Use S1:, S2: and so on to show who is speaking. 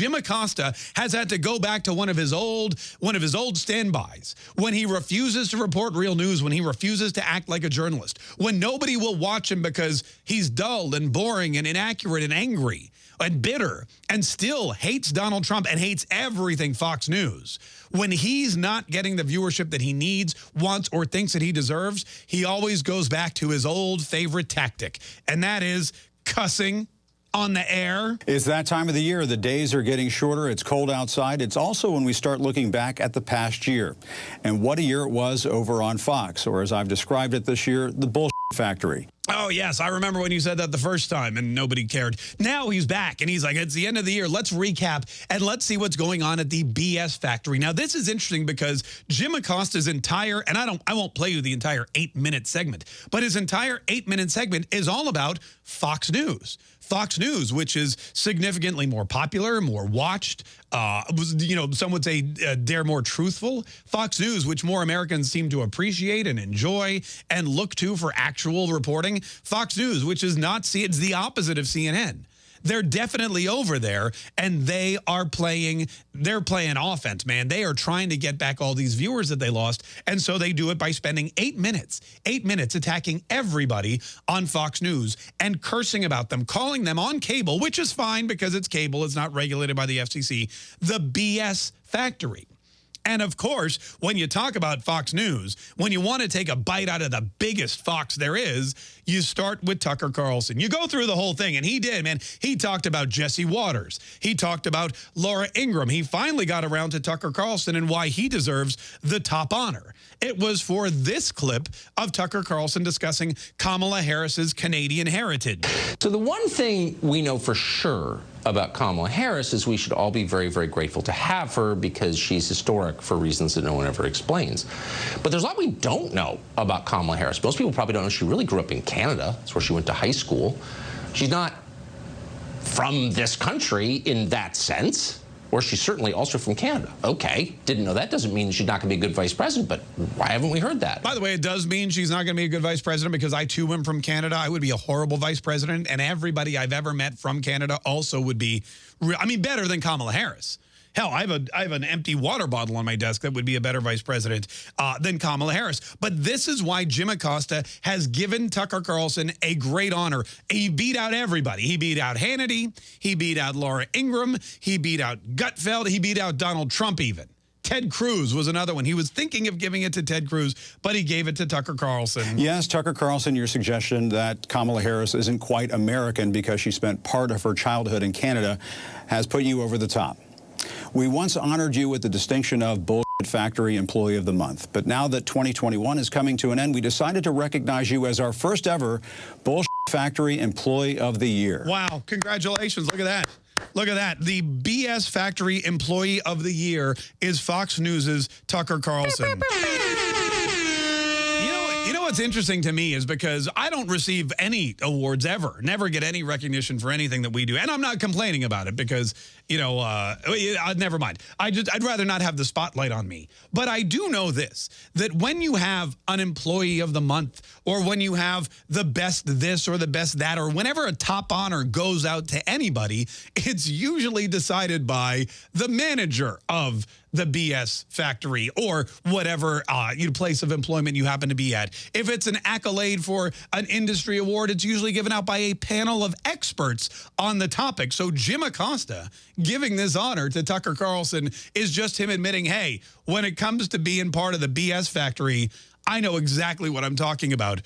S1: Jim Acosta has had to go back to one of his old one of his old standbys when he refuses to report real news, when he refuses to act like a journalist, when nobody will watch him because he's dull and boring and inaccurate and angry and bitter and still hates Donald Trump and hates everything Fox News. When he's not getting the viewership that he needs, wants, or thinks that he deserves, he always goes back to his old favorite tactic, and that is cussing on the air.
S2: It's that time of the year. The days are getting shorter. It's cold outside. It's also when we start looking back at the past year and what a year it was over on Fox, or as I've described it this year, the bullshit factory.
S1: Oh, yes. I remember when you said that the first time and nobody cared. Now he's back and he's like, it's the end of the year. Let's recap and let's see what's going on at the BS factory. Now, this is interesting because Jim Acosta's entire, and I don't, I won't play you the entire eight minute segment, but his entire eight minute segment is all about Fox News. Fox News, which is significantly more popular, more watched, uh, you know, some would say uh, dare more truthful. Fox News, which more Americans seem to appreciate and enjoy and look to for actual reporting. Fox News, which is not, it's the opposite of CNN. They're definitely over there, and they are playing, they're playing offense, man. They are trying to get back all these viewers that they lost, and so they do it by spending eight minutes, eight minutes attacking everybody on Fox News and cursing about them, calling them on cable, which is fine because it's cable, it's not regulated by the FCC, the BS factory. And of course, when you talk about Fox News, when you want to take a bite out of the biggest Fox there is, you start with Tucker Carlson. You go through the whole thing, and he did, man. He talked about Jesse Watters. He talked about Laura Ingraham. He finally got around to Tucker Carlson and why he deserves the top honor. It was for this clip of Tucker Carlson discussing Kamala Harris's Canadian heritage.
S3: So the one thing we know for sure about Kamala Harris is we should all be very, very grateful to have her because she's historic for reasons that no one ever explains. But there's a lot we don't know about Kamala Harris. Most people probably don't know she really grew up in Canada. That's where she went to high school. She's not from this country in that sense or she's certainly also from Canada. Okay, didn't know that. Doesn't mean she's not going to be a good vice president, but why haven't we heard that?
S1: By the way, it does mean she's not going to be a good vice president because I too am from Canada. I would be a horrible vice president, and everybody I've ever met from Canada also would be, I mean, better than Kamala Harris. Hell, I have a I have an empty water bottle on my desk that would be a better vice president uh, than Kamala Harris. But this is why Jim Acosta has given Tucker Carlson a great honor. He beat out everybody. He beat out Hannity. He beat out Laura Ingraham. He beat out Gutfeld. He beat out Donald Trump even. Ted Cruz was another one. He was thinking of giving it to Ted Cruz, but he gave it to Tucker Carlson.
S2: Yes, Tucker Carlson, your suggestion that Kamala Harris isn't quite American because she spent part of her childhood in Canada has put you over the top. We once honored you with the distinction of Bullshit Factory Employee of the Month. But now that 2021 is coming to an end, we decided to recognize you as our first ever Bullshit Factory Employee of the Year.
S1: Wow. Congratulations. Look at that. Look at that. The BS Factory Employee of the Year is Fox News's Tucker Carlson what's interesting to me is because I don't receive any awards ever, never get any recognition for anything that we do. And I'm not complaining about it because, you know, uh, uh, never mind. I just, I'd rather not have the spotlight on me. But I do know this, that when you have an employee of the month or when you have the best this or the best that or whenever a top honor goes out to anybody, it's usually decided by the manager of the BS factory or whatever uh, place of employment you happen to be at. If it's an accolade for an industry award, it's usually given out by a panel of experts on the topic. So Jim Acosta giving this honor to Tucker Carlson is just him admitting, hey, when it comes to being part of the BS factory, I know exactly what I'm talking about